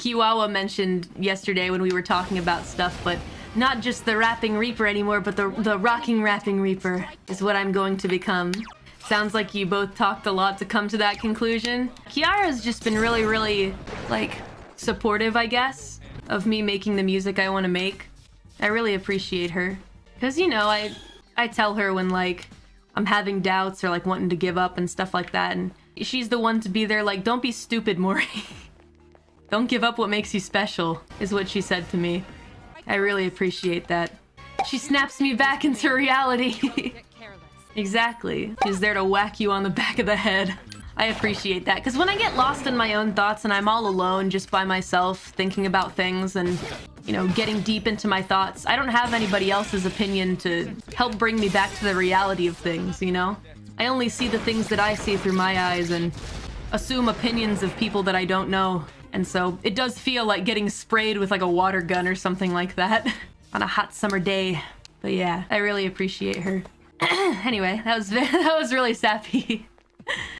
Kiwawa mentioned yesterday when we were talking about stuff, but not just the rapping reaper anymore, but the the rocking rapping reaper is what I'm going to become. Sounds like you both talked a lot to come to that conclusion. Kiara's just been really, really, like, supportive, I guess, of me making the music I want to make. I really appreciate her. Because, you know, I, I tell her when, like, I'm having doubts or, like, wanting to give up and stuff like that, and she's the one to be there, like, don't be stupid, Mori. don't give up what makes you special, is what she said to me. I really appreciate that. She snaps me back into reality. Exactly. She's there to whack you on the back of the head. I appreciate that. Because when I get lost in my own thoughts and I'm all alone just by myself thinking about things and, you know, getting deep into my thoughts, I don't have anybody else's opinion to help bring me back to the reality of things, you know? I only see the things that I see through my eyes and assume opinions of people that I don't know. And so it does feel like getting sprayed with like a water gun or something like that on a hot summer day. But yeah, I really appreciate her. anyway, that was that was really sappy.